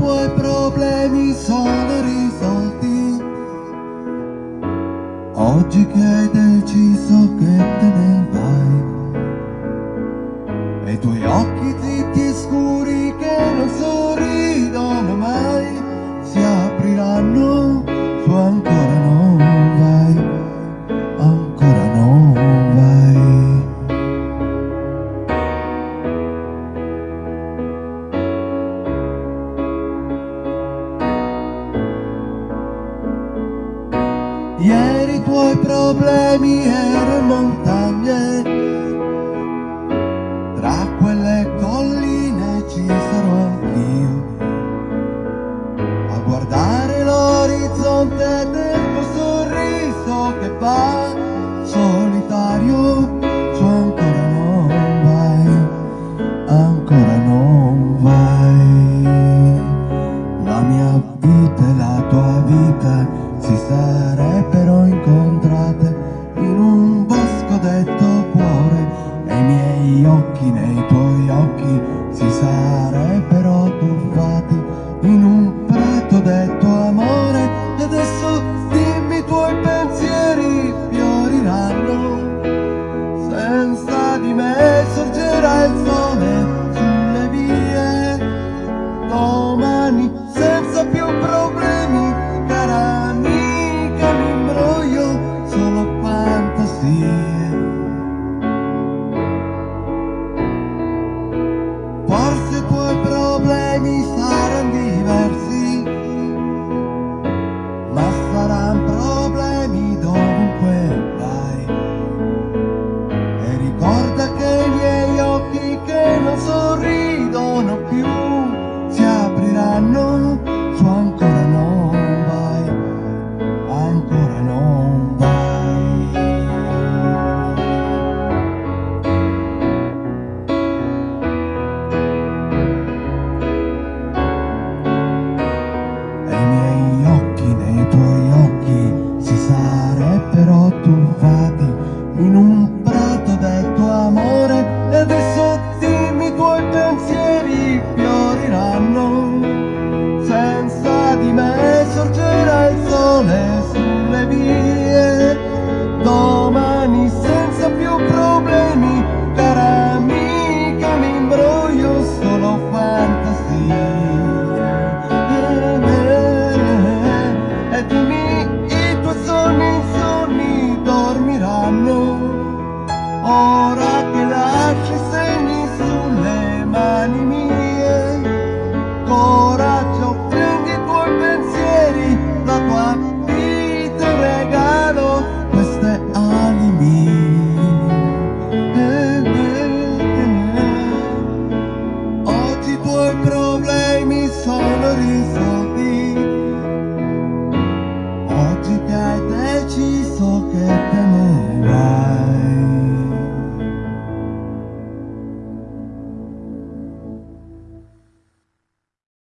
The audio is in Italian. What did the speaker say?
troppo i problemi sono risolti. Oggi che hai deciso che te Ieri i tuoi problemi erano montagne. Tra quelle colline ci sarò anch'io. A guardare l'orizzonte del tuo sorriso che va solitario Su ancora non vai, ancora non vai sarebbero incontrate in un bosco detto cuore. E i miei occhi nei tuoi occhi si sarebbero tuffati in un prato detto amore. E adesso dimmi i tuoi pensieri fioriranno. Senza di me sorgerà il sole know